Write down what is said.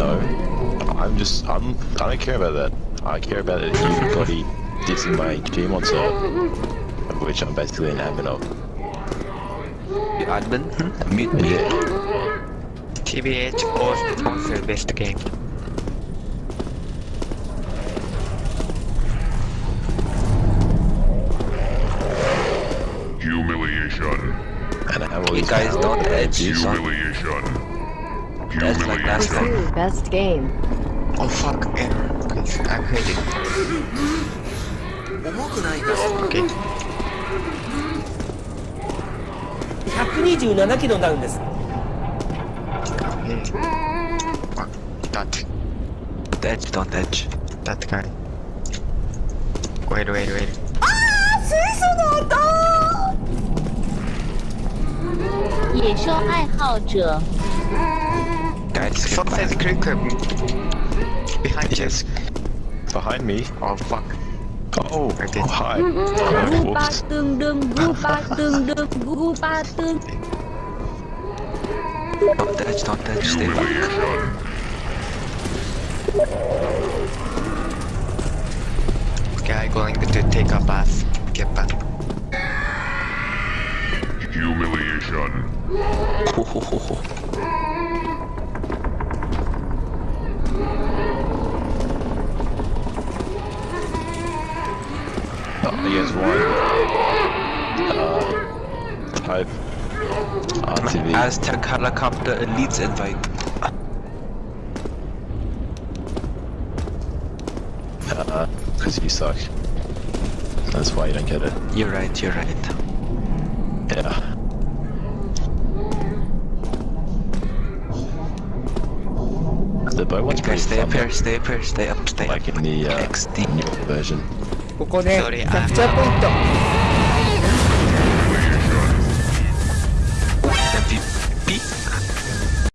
No, I'm just I'm I don't care about that. I care about everybody dissing my Gmod server, of which I'm basically an admin of. You admin? Hmm? Mute me. Yeah. TBH post sponsor best game. Humiliation. And I have all You these guys don't edge, son. Humiliation. That's like best game. Best game. Oh fuck, error. Okay, I'm hurting. 重くないです。Okay. 127キロになるんです。Dodge. Dodge, don't dodge. Dodge, got it. Wait, wait, wait. あー水素の音野生愛好者。Guys, Sunset Kirkham. Behind yes. you. Behind me? Oh fuck. Oh, okay. oh hi. Gu ba tương đương, gu ba tương đương. Don't touch, don't touch, stay back. Okay, I'm going to take a bath. Get back. Humiliation. Oh, he has one. Uh, type. RTV. Aztec helicopter elites invite. Uh, cause you suck. That's why you don't get it. You're right, you're right. Yeah. The bow one's Okay, pretty stay up here, stay up here, stay up, stay up. like in the uh, XD. new version. ここねキャプチャーポイント。